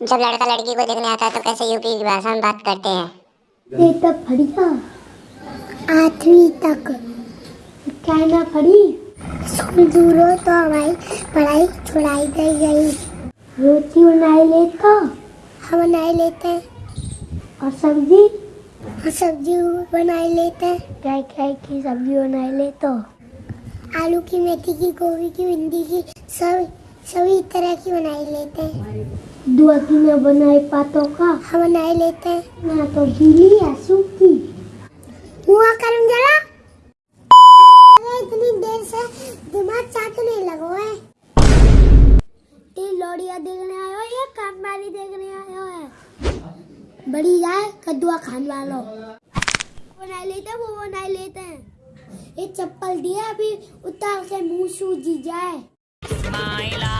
जब लड़का लड़की को देखने आता है तो कैसे यूपी की भाषा में बात करते हैं? तब पढ़िया आठवीं तक। क्या ना पढ़ी स्कूल दूर तो हमारी पढ़ाई छुड़ाई दी गई रोटी बनाई लेता? हम बनाई लेते। हैं और सब्ज़ी? और सब्ज़ी बनाई लेते। हैं क्या क्या की सब्ज़ी बनाई लेते? हो आलू की मेथी की, गोभी की, भिंडी की, सब सभी तरह की बनाई लेते हैं। दुआ की मैं बनाई पातों का। हम बनाई लेते हैं। ना तो गीली या सूखी। हुआ करम जरा? अरे इतनी देर से दिमाग चाटने लगो है। ये लोड़िया देखने आयो या कामबारी देखने आयो है। बड़ी जाए कद्दुआ खान वालो। बना लेते हैं वो बना लेते हैं। ये चप्पल दिया अभी उतार के मुँह सूजी जाए। It's